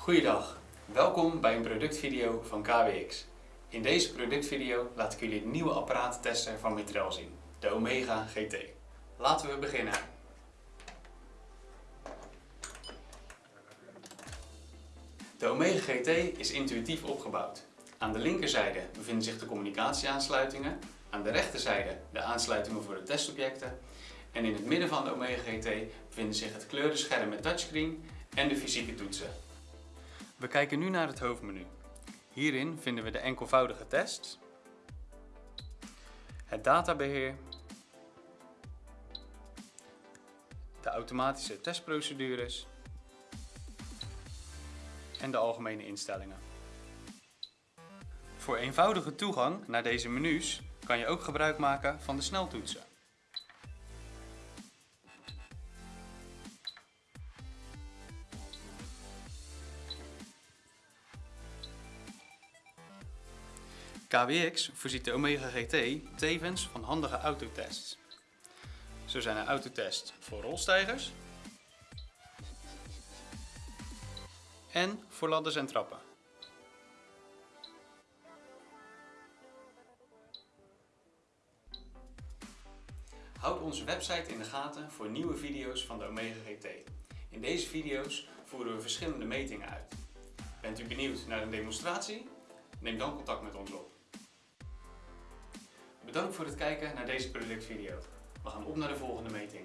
Goeiedag, welkom bij een productvideo van KWX. In deze productvideo laat ik jullie het nieuwe apparaatentester van Mitrel zien, de Omega GT. Laten we beginnen. De Omega GT is intuïtief opgebouwd. Aan de linkerzijde bevinden zich de communicatieaansluitingen, aan de rechterzijde de aansluitingen voor de testobjecten en in het midden van de Omega GT bevinden zich het kleurenscherm met touchscreen en de fysieke toetsen. We kijken nu naar het hoofdmenu. Hierin vinden we de enkelvoudige test, het databeheer, de automatische testprocedures en de algemene instellingen. Voor eenvoudige toegang naar deze menus kan je ook gebruik maken van de sneltoetsen. KWX voorziet de Omega GT tevens van handige autotests. Zo zijn er autotests voor rolstijgers en voor ladders en trappen. Houd onze website in de gaten voor nieuwe video's van de Omega GT. In deze video's voeren we verschillende metingen uit. Bent u benieuwd naar een demonstratie? Neem dan contact met ons op. Bedankt voor het kijken naar deze productvideo. We gaan op naar de volgende meting.